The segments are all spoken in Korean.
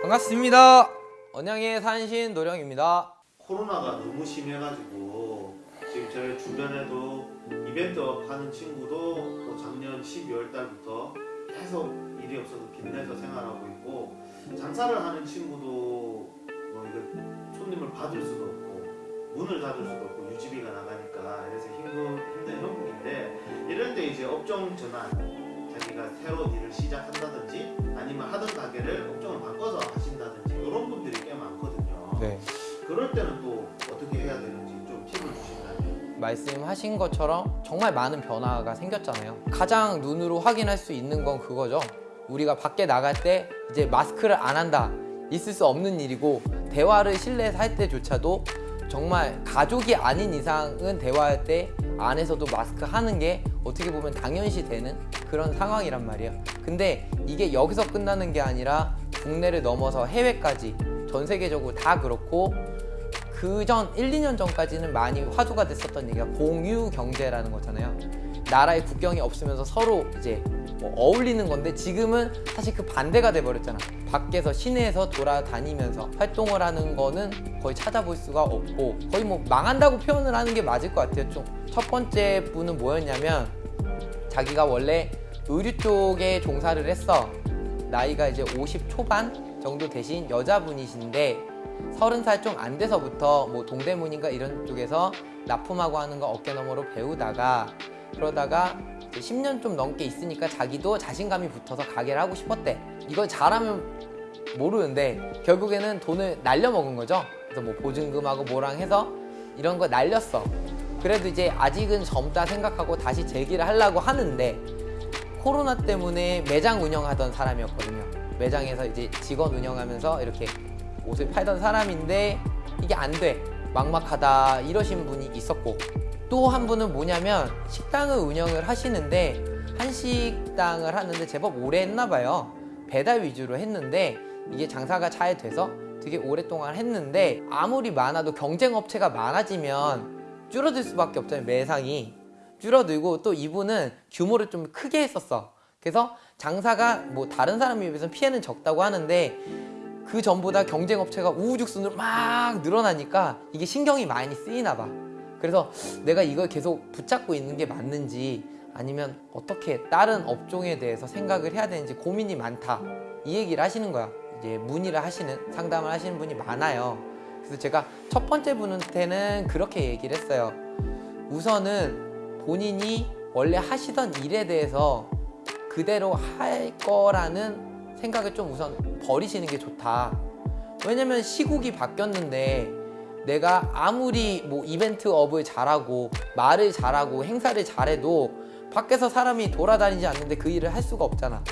반갑습니다. 언양의 산신 노령입니다. 코로나가 너무 심해가지고 지금 저희 주변에도 이벤트 하는 친구도 또 작년 12월 달부터 계속 일이 없어서 빚내서 생활하고 있고 장사를 하는 친구도 뭐 이거 손님을 받을 수도 없고 문을 닫을 수도 없고 유지비가 나가니까 그래서 힘든 힘든 형국인데 때 이제 업종 전환 자기가 새로 일을 시작한다든지 아니면 하던 가게를 업종을 바꿔서 하신다든지 이런 분들이 꽤 많거든요. 네. 그럴 때는 또 어떻게 해야 되는지 좀 팁을 주신다면 말씀하신 것처럼 정말 많은 변화가 생겼잖아요. 가장 눈으로 확인할 수 있는 건 그거죠. 우리가 밖에 나갈 때 이제 마스크를 안 한다. 있을 수 없는 일이고 대화를 실내에서 할 때조차도 정말 가족이 아닌 이상은 대화할 때 안에서도 마스크 하는 게 어떻게 보면 당연시 되는 그런 상황이란 말이에요. 근데 이게 여기서 끝나는 게 아니라 국내를 넘어서 해외까지 전 세계적으로 다 그렇고 그 전 1, 2년 전까지는 많이 화두가 됐었던 얘기가 공유 경제라는 거잖아요. 나라의 국경이 없으면서 서로 이제 뭐 어울리는 건데 지금은 사실 그 반대가 돼버렸잖아. 밖에서 시내에서 돌아다니면서 활동을 하는 거는 거의 찾아볼 수가 없고 거의 뭐 망한다고 표현을 하는 게 맞을 것 같아요. 좀 첫 번째 분은 뭐였냐면 자기가 원래 의류 쪽에 종사를 했어. 나이가 이제 50 초반 정도 되신 여자분이신데 서른 살좀 안 돼서부터 뭐 동대문인가 이런 쪽에서 납품하고 하는 거 어깨너머로 배우다가 그러다가 이제 10년 좀 넘게 있으니까 자기도 자신감이 붙어서 가게를 하고 싶었대. 이걸 잘하면 모르는데 결국에는 돈을 날려먹은 거죠. 그래서 뭐 보증금하고 뭐랑 해서 이런 거 날렸어. 그래도 이제 아직은 젊다 생각하고 다시 재기를 하려고 하는데 코로나 때문에 매장 운영하던 사람이었거든요. 매장에서 이제 직원 운영하면서 이렇게 옷을 팔던 사람인데 이게 안 돼. 막막하다 이러신 분이 있었고 또 한 분은 뭐냐면 식당을 운영을 하시는데 한식당을 하는데 제법 오래 했나 봐요. 배달 위주로 했는데 이게 장사가 잘 돼서 되게 오랫동안 했는데 아무리 많아도 경쟁 업체가 많아지면 줄어들 수밖에 없잖아요. 매상이 줄어들고 또 이분은 규모를 좀 크게 했었어. 그래서 장사가 뭐 다른 사람에 비해서 피해는 적다고 하는데 그 전보다 경쟁 업체가 우후죽순으로 막 늘어나니까 이게 신경이 많이 쓰이나 봐. 그래서 내가 이걸 계속 붙잡고 있는 게 맞는지 아니면 어떻게 다른 업종에 대해서 생각을 해야 되는지 고민이 많다. 이 얘기를 하시는 거야. 이제 문의를 하시는 상담을 하시는 분이 많아요. 그래서 제가 첫 번째 분한테는 그렇게 얘기를 했어요. 우선은 본인이 원래 하시던 일에 대해서 그대로 할 거라는 생각을 좀 우선 버리시는 게 좋다. 왜냐면 시국이 바뀌었는데 내가 아무리 뭐 이벤트 업을 잘하고 말을 잘하고 행사를 잘해도 밖에서 사람이 돌아다니지 않는데 그 일을 할 수가 없잖아.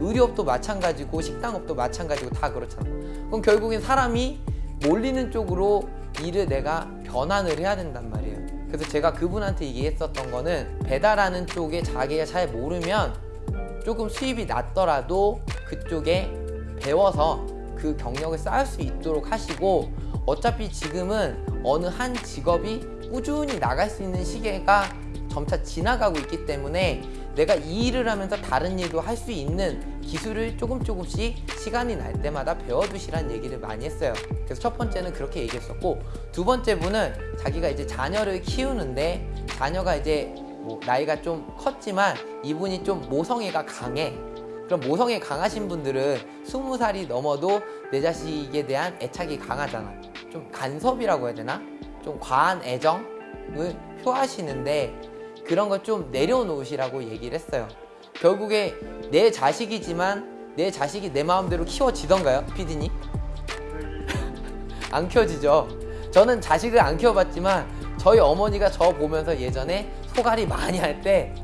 의료업도 마찬가지고 식당업도 마찬가지고 다 그렇잖아. 그럼 결국엔 사람이 몰리는 쪽으로 일을 내가 변환을 해야 된단 말이에요. 그래서 제가 그분한테 얘기했었던 거는 배달하는 쪽에 자기가 잘 모르면 조금 수입이 낮더라도 그쪽에 배워서 그 경력을 쌓을 수 있도록 하시고 어차피 지금은 어느 한 직업이 꾸준히 나갈 수 있는 시기가 점차 지나가고 있기 때문에 내가 이 일을 하면서 다른 일도 할 수 있는 기술을 조금 조금씩 시간이 날 때마다 배워두시라는 얘기를 많이 했어요. 그래서 첫 번째는 그렇게 얘기했었고 두 번째 분은 자기가 이제 자녀를 키우는데 자녀가 이제 뭐 나이가 좀 컸지만 이분이 좀 모성애가 강해. 그럼 모성애 강하신 분들은 스무 살이 넘어도 내 자식에 대한 애착이 강하잖아. 좀 간섭이라고 해야 되나? 좀 과한 애정을 표하시는데 그런 걸 좀 내려놓으시라고 얘기를 했어요. 결국에 내 자식이지만 내 자식이 내 마음대로 키워지던가요, 피디님? 안 키워지죠. 저는 자식을 안 키워봤지만 저희 어머니가 저 보면서 예전에 소갈이 많이 할 때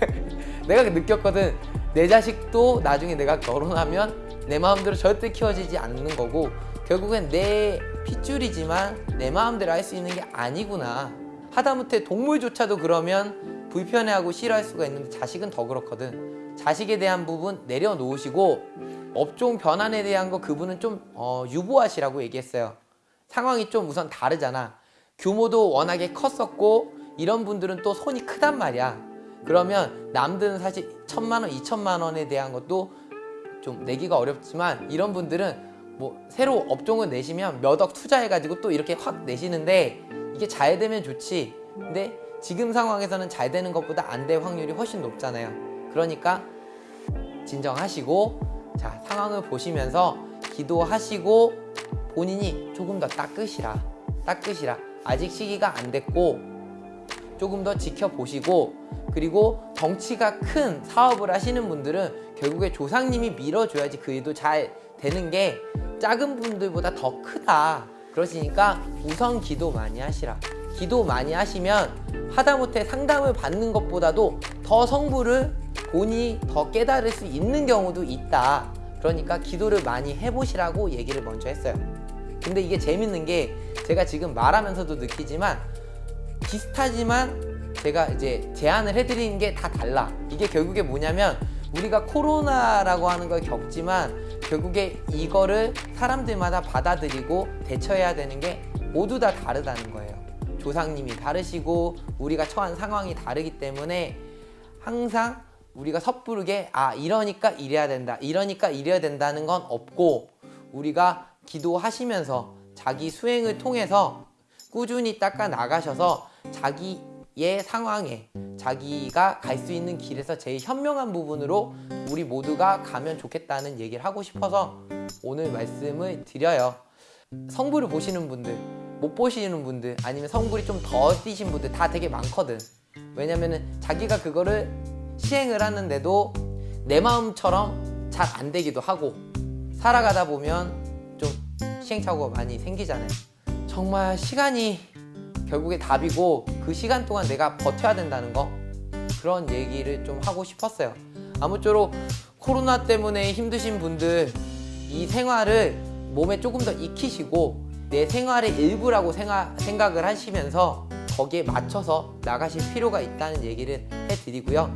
내가 느꼈거든. 내 자식도 나중에 내가 결혼하면 내 마음대로 절대 키워지지 않는 거고 결국엔 내 핏줄이지만 내 마음대로 할 수 있는 게 아니구나. 하다못해 동물조차도 그러면 불편해하고 싫어할 수가 있는데 자식은 더 그렇거든. 자식에 대한 부분 내려놓으시고 업종 변환에 대한 거 그분은 좀 어, 유보하시라고 얘기했어요. 상황이 좀 우선 다르잖아. 규모도 워낙에 컸었고 이런 분들은 또 손이 크단 말이야. 그러면 남들은 사실 천만 원, 이천만 원에 대한 것도 좀 내기가 어렵지만 이런 분들은 뭐 새로 업종을 내시면 몇 억 투자해가지고 또 이렇게 확 내시는데 이게 잘 되면 좋지. 근데 지금 상황에서는 잘 되는 것보다 안 될 확률이 훨씬 높잖아요. 그러니까 진정하시고 자 상황을 보시면서 기도하시고 본인이 조금 더 닦으시라 닦으시라 아직 시기가 안 됐고 조금 더 지켜보시고 그리고 덩치가 큰 사업을 하시는 분들은 결국에 조상님이 밀어줘야지 그 일도 잘 되는 게 작은 분들보다 더 크다. 그러시니까 우선 기도 많이 하시라. 기도 많이 하시면 하다못해 상담을 받는 것보다도 더 성부를 본인이 더 깨달을 수 있는 경우도 있다. 그러니까 기도를 많이 해보시라고 얘기를 먼저 했어요. 근데 이게 재밌는 게 제가 지금 말하면서도 느끼지만 비슷하지만 제가 이제 제안을 해드리는 게 다 달라. 이게 결국에 뭐냐면 우리가 코로나라고 하는 걸 겪지만 결국에 이거를 사람들마다 받아들이고 대처해야 되는 게 모두 다 다르다는 거예요. 조상님이 다르시고 우리가 처한 상황이 다르기 때문에 항상 우리가 섣부르게 아 이러니까 이래야 된다 이러니까 이래야 된다는 건 없고 우리가 기도하시면서 자기 수행을 통해서 꾸준히 닦아 나가셔서 자기 의 상황에 자기가 갈 수 있는 길에서 제일 현명한 부분으로 우리 모두가 가면 좋겠다는 얘기를 하고 싶어서 오늘 말씀을 드려요. 성부를 보시는 분들, 못 보시는 분들, 아니면 성불이 좀 더 뛰신 분들 다 되게 많거든. 왜냐면은 자기가 그거를 시행을 하는데도 내 마음처럼 잘 안 되기도 하고 살아가다 보면 좀 시행착오가 많이 생기잖아요. 정말 시간이 결국에 답이고 그 시간 동안 내가 버텨야 된다는 거 그런 얘기를 좀 하고 싶었어요. 아무쪼록 코로나 때문에 힘드신 분들 이 생활을 몸에 조금 더 익히시고 내 생활의 일부라고 생각, 생각을 하시면서 거기에 맞춰서 나가실 필요가 있다는 얘기를 해드리고요.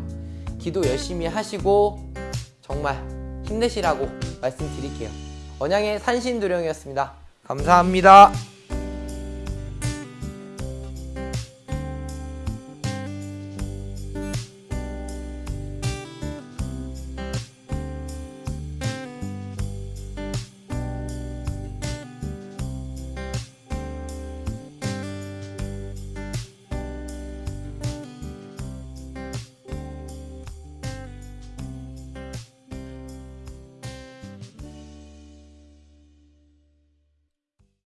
기도 열심히 하시고 정말 힘내시라고 말씀드릴게요. 언양의 산신도령이었습니다. 감사합니다.